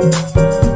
Música